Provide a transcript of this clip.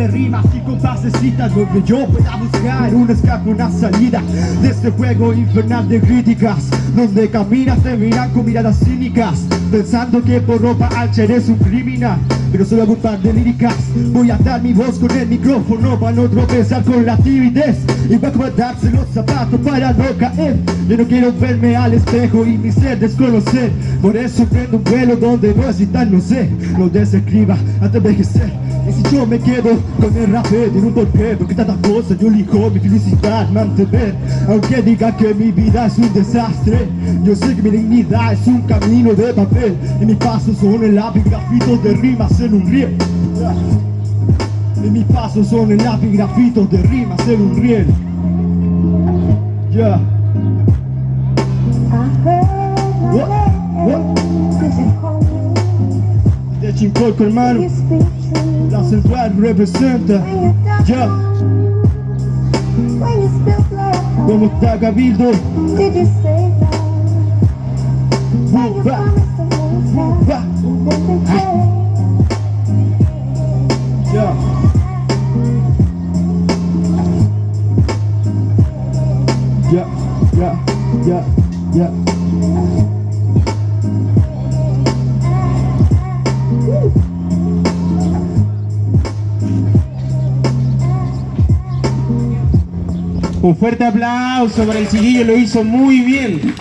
de rimas y donde yo pueda buscar un escape, una salida de este juego infernal de críticas donde caminas te miran con miradas cínicas pensando que por ropa ancha eres un criminal pero hago un par de líricas. Voy a dar mi voz con el micrófono para no tropezar con la timidez y voy a acomodarse los zapatos para no caer. Yo no quiero verme al espejo y mi ser desconocer. Por eso prendo un vuelo donde no necesitan no sé lo desescriba de envejecer si yo me quedo con el rap tiene un porqué Porque tantas cosas yo elijo mi felicidad mantener Aunque digan que mi vida es un desastre Yo sé que mi dignidad es un camino de papel Y mis pasos son el lápiz grafitos de rimas en un riel. Y mis pasos son el lápiz grafitos de rimas en un riel. Yeah sin coco hermano La central representa Ya ¿Cómo está Cabildo? Bumba Bumba Ya Ya Un fuerte aplauso para el chiquillo, lo hizo muy bien.